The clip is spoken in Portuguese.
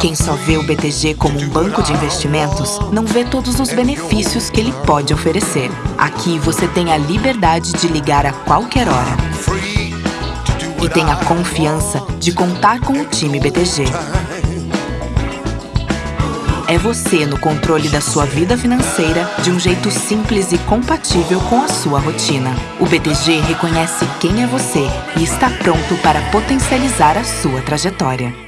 Quem só vê o BTG como um banco de investimentos não vê todos os benefícios que ele pode oferecer. Aqui você tem a liberdade de ligar a qualquer hora. E tem a confiança de contar com o time BTG. É você no controle da sua vida financeira de um jeito simples e compatível com a sua rotina. O BTG reconhece quem é você e está pronto para potencializar a sua trajetória.